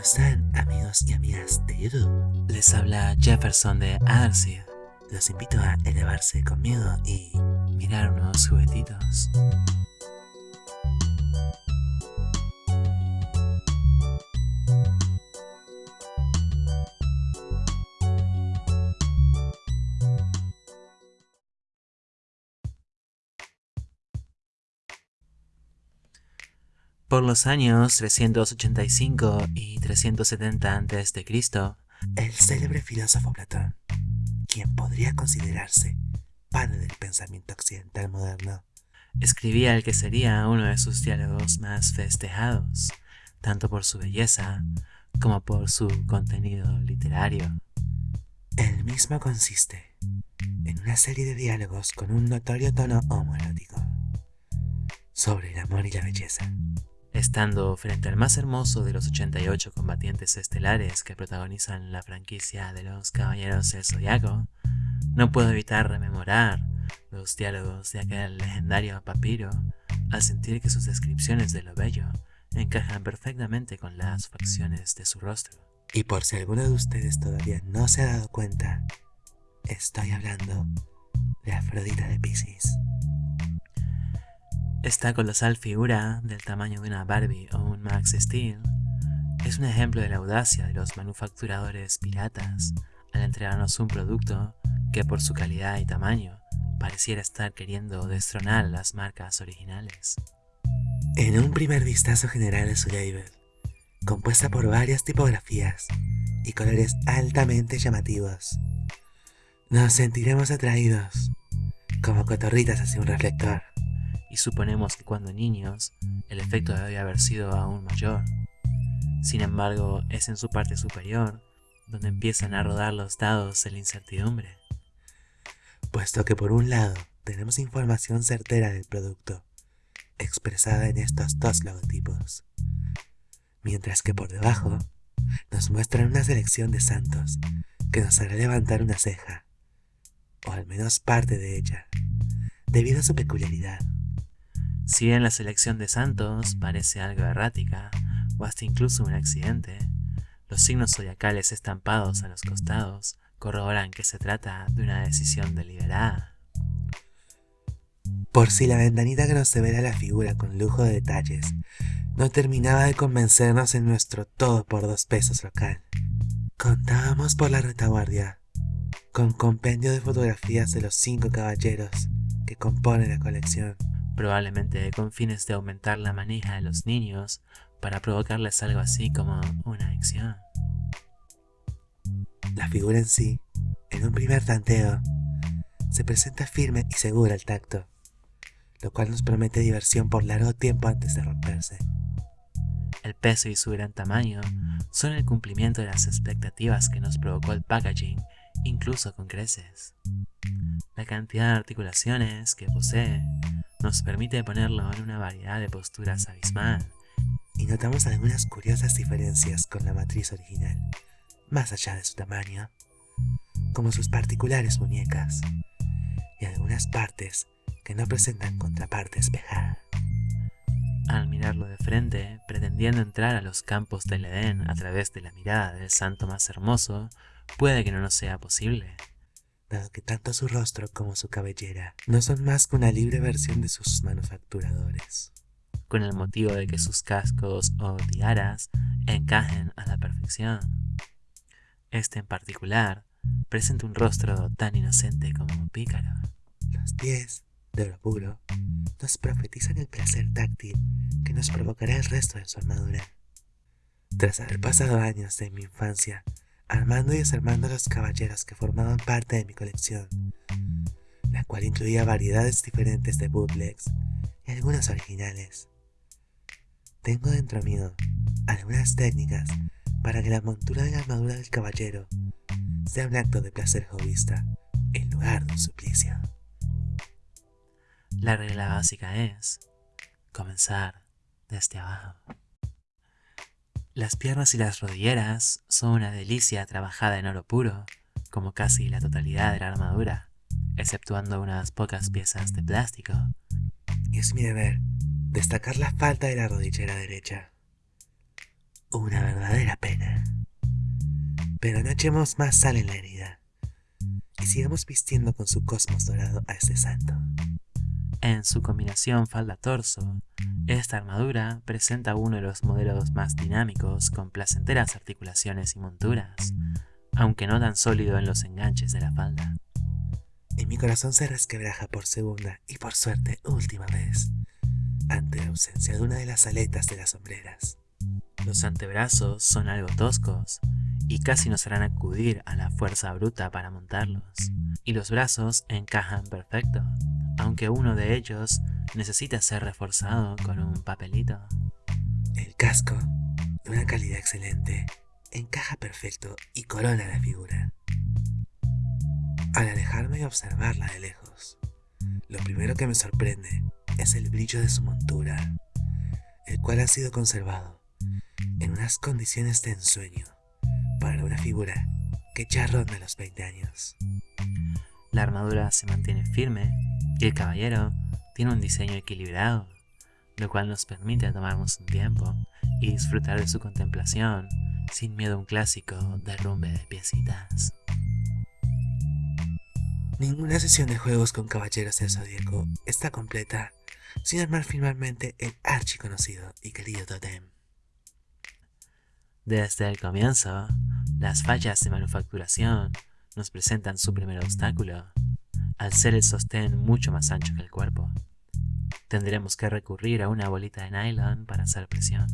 ¿Cómo están amigos y amigas de YouTube? Les habla Jefferson de Arcia. Los invito a elevarse conmigo y mirar unos juguetitos. Por los años 385 y 370 a.C., el célebre filósofo Platón, quien podría considerarse padre del pensamiento occidental moderno, escribía el que sería uno de sus diálogos más festejados, tanto por su belleza como por su contenido literario. El mismo consiste en una serie de diálogos con un notorio tono homoerótico sobre el amor y la belleza. Estando frente al más hermoso de los 88 combatientes estelares que protagonizan la franquicia de los Caballeros del Zodiaco, no puedo evitar rememorar los diálogos de aquel legendario papiro al sentir que sus descripciones de lo bello encajan perfectamente con las facciones de su rostro. Y por si alguno de ustedes todavía no se ha dado cuenta, estoy hablando de Afrodita de Pisces. Esta colosal figura, del tamaño de una Barbie o un Max Steel, es un ejemplo de la audacia de los manufacturadores piratas al entregarnos un producto que por su calidad y tamaño pareciera estar queriendo destronar las marcas originales. En un primer vistazo general de su label, compuesta por varias tipografías y colores altamente llamativos, nos sentiremos atraídos como cotorritas hacia un reflector y suponemos que cuando niños el efecto debe haber sido aún mayor. Sin embargo, es en su parte superior donde empiezan a rodar los dados de la incertidumbre. Puesto que por un lado tenemos información certera del producto, expresada en estos dos logotipos, mientras que por debajo nos muestran una selección de santos que nos hará levantar una ceja, o al menos parte de ella, debido a su peculiaridad. Si bien la selección de santos parece algo errática, o hasta incluso un accidente, los signos zodiacales estampados a los costados corroboran que se trata de una decisión deliberada. Por si la ventanita que nos severa la figura con lujo de detalles no terminaba de convencernos en nuestro todo por dos pesos local. Contábamos por la retaguardia, con compendio de fotografías de los cinco caballeros que componen la colección probablemente con fines de aumentar la manija de los niños para provocarles algo así como una adicción. La figura en sí, en un primer tanteo, se presenta firme y segura al tacto, lo cual nos promete diversión por largo tiempo antes de romperse. El peso y su gran tamaño son el cumplimiento de las expectativas que nos provocó el packaging, incluso con creces. La cantidad de articulaciones que posee nos permite ponerlo en una variedad de posturas abismal. Y notamos algunas curiosas diferencias con la matriz original, más allá de su tamaño, como sus particulares muñecas, y algunas partes que no presentan contraparte espejada. Al mirarlo de frente, pretendiendo entrar a los campos del Edén a través de la mirada del santo más hermoso, puede que no nos sea posible dado que tanto su rostro como su cabellera no son más que una libre versión de sus manufacturadores. Con el motivo de que sus cascos o tiaras encajen a la perfección. Este en particular presenta un rostro tan inocente como un pícaro. Los pies, de oro puro, nos profetizan el placer táctil que nos provocará el resto de su armadura. Tras haber pasado años de mi infancia armando y desarmando los caballeros que formaban parte de mi colección, la cual incluía variedades diferentes de bootlegs y algunas originales. Tengo dentro mío algunas técnicas para que la montura de la armadura del caballero sea un acto de placer jovista en lugar de un suplicio. La regla básica es comenzar desde abajo. Las piernas y las rodilleras son una delicia trabajada en oro puro, como casi la totalidad de la armadura, exceptuando unas pocas piezas de plástico. Y es mi deber destacar la falta de la rodillera derecha. una verdadera pena. Pero no echemos más sal en la herida y sigamos vistiendo con su cosmos dorado a este santo. En su combinación falda-torso, esta armadura presenta uno de los modelos más dinámicos con placenteras articulaciones y monturas, aunque no tan sólido en los enganches de la falda. Y mi corazón se resquebraja por segunda y por suerte última vez, ante la ausencia de una de las aletas de las sombreras. Los antebrazos son algo toscos y casi nos harán acudir a la fuerza bruta para montarlos. Y los brazos encajan perfecto, aunque uno de ellos necesita ser reforzado con un papelito. El casco, de una calidad excelente, encaja perfecto y corona la figura. Al alejarme y observarla de lejos, lo primero que me sorprende es el brillo de su montura, el cual ha sido conservado en unas condiciones de ensueño para una figura que ya ronda los 20 años. La armadura se mantiene firme el caballero tiene un diseño equilibrado, lo cual nos permite tomarnos un tiempo y disfrutar de su contemplación sin miedo a un clásico derrumbe de piecitas. Ninguna sesión de juegos con caballeros del zodíaco está completa sin armar finalmente el archiconocido y querido totem. Desde el comienzo, las fallas de manufacturación nos presentan su primer obstáculo, al ser el sostén mucho más ancho que el cuerpo. Tendremos que recurrir a una bolita de nylon para hacer presión.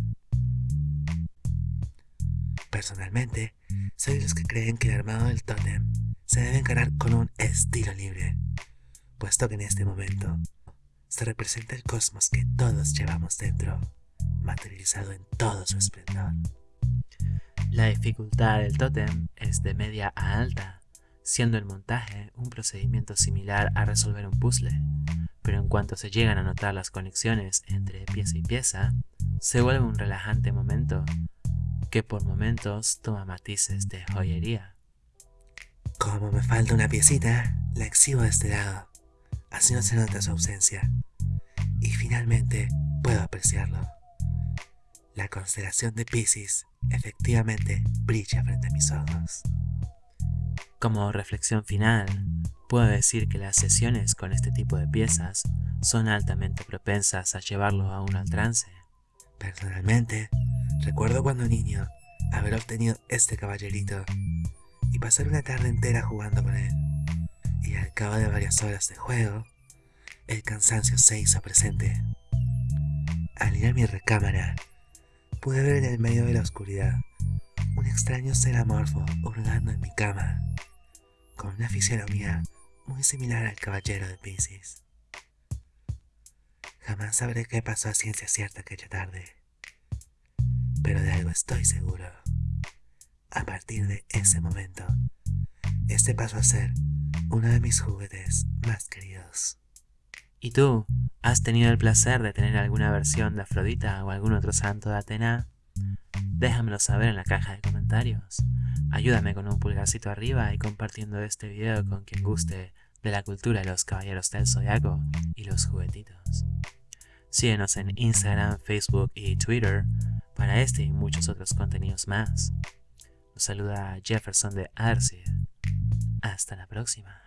Personalmente, soy de los que creen que el armado del tótem se debe encarar con un estilo libre, puesto que en este momento se representa el cosmos que todos llevamos dentro, materializado en todo su esplendor. La dificultad del tótem es de media a alta, siendo el montaje un procedimiento similar a resolver un puzzle, pero en cuanto se llegan a notar las conexiones entre pieza y pieza, se vuelve un relajante momento que por momentos toma matices de joyería. Como me falta una piecita, la exhibo de este lado, así no se nota su ausencia, y finalmente puedo apreciarlo. La constelación de Pisces efectivamente brilla frente a mis ojos. Como reflexión final, puedo decir que las sesiones con este tipo de piezas son altamente propensas a llevarlo a uno al trance. Personalmente, recuerdo cuando niño haber obtenido este caballerito y pasar una tarde entera jugando con él. Y al cabo de varias horas de juego, el cansancio se hizo presente. Al ir a mi recámara, pude ver en el medio de la oscuridad un extraño ser amorfo hurgando en mi cama, con una fisionomía muy similar al caballero de Pisces. Jamás sabré qué pasó a ciencia cierta aquella tarde, pero de algo estoy seguro. A partir de ese momento, este pasó a ser uno de mis juguetes más queridos. ¿Y tú? ¿Has tenido el placer de tener alguna versión de Afrodita o algún otro santo de Atena? Déjamelo saber en la caja de comentarios. Ayúdame con un pulgarcito arriba y compartiendo este video con quien guste de la cultura de los caballeros del zodiaco y los juguetitos. Síguenos en Instagram, Facebook y Twitter para este y muchos otros contenidos más. Nos saluda Jefferson de Arce. Hasta la próxima.